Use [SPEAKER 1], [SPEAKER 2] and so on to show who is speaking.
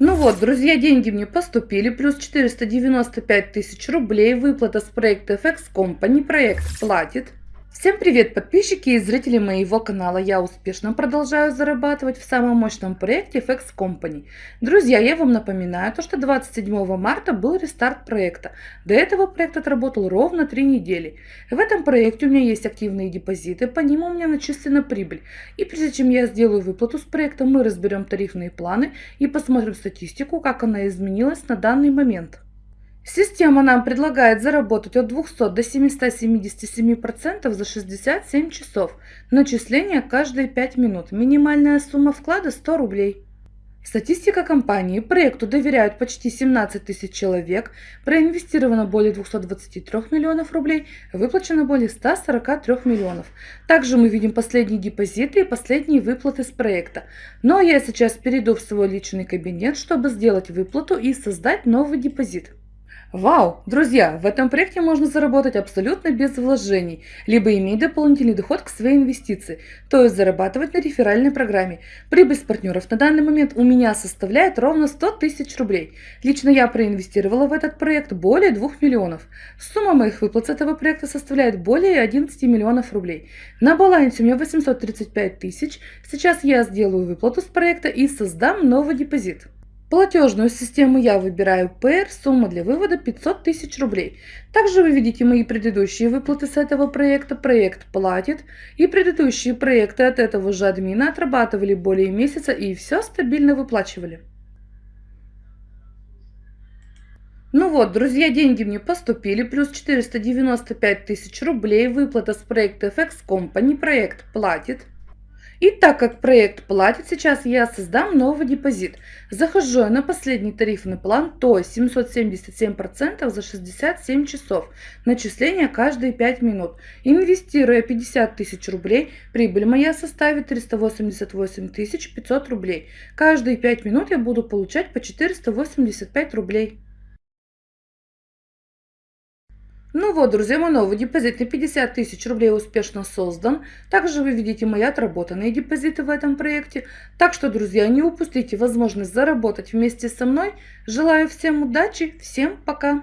[SPEAKER 1] Ну вот, друзья, деньги мне поступили, плюс 495 тысяч рублей, выплата с проекта FX Company, проект платит. Всем привет, подписчики и зрители моего канала. Я успешно продолжаю зарабатывать в самом мощном проекте FX Company. Друзья, я вам напоминаю, то, что 27 марта был рестарт проекта. До этого проект отработал ровно 3 недели. В этом проекте у меня есть активные депозиты, по ним у меня начислена прибыль. И прежде чем я сделаю выплату с проекта, мы разберем тарифные планы и посмотрим статистику, как она изменилась на данный момент. Система нам предлагает заработать от 200 до 777% за 67 часов. Начисление каждые 5 минут. Минимальная сумма вклада 100 рублей. Статистика компании. Проекту доверяют почти 17 тысяч человек, проинвестировано более 223 миллионов рублей, выплачено более 143 миллионов. Также мы видим последние депозиты и последние выплаты с проекта. Но я сейчас перейду в свой личный кабинет, чтобы сделать выплату и создать новый депозит. Вау! Друзья, в этом проекте можно заработать абсолютно без вложений, либо иметь дополнительный доход к своей инвестиции, то есть зарабатывать на реферальной программе. Прибыль с партнеров на данный момент у меня составляет ровно 100 тысяч рублей. Лично я проинвестировала в этот проект более 2 миллионов. Сумма моих выплат с этого проекта составляет более 11 миллионов рублей. На балансе у меня 835 тысяч. Сейчас я сделаю выплату с проекта и создам новый депозит. Платежную систему я выбираю PR, сумма для вывода 500 тысяч рублей. Также вы видите мои предыдущие выплаты с этого проекта, проект платит. И предыдущие проекты от этого же админа отрабатывали более месяца и все стабильно выплачивали. Ну вот, друзья, деньги мне поступили, плюс 495 тысяч рублей, выплата с проекта FX Company, проект платит. И так как проект платит, сейчас я создам новый депозит. Захожу я на последний тарифный план, то есть 777% за 67 часов. Начисление каждые 5 минут. Инвестируя 50 тысяч рублей, прибыль моя составит 388 500 рублей. Каждые 5 минут я буду получать по 485 рублей. Ну вот, друзья, мой новый депозит на 50 тысяч рублей успешно создан. Также вы видите мои отработанные депозиты в этом проекте. Так что, друзья, не упустите возможность заработать вместе со мной. Желаю всем удачи, всем пока!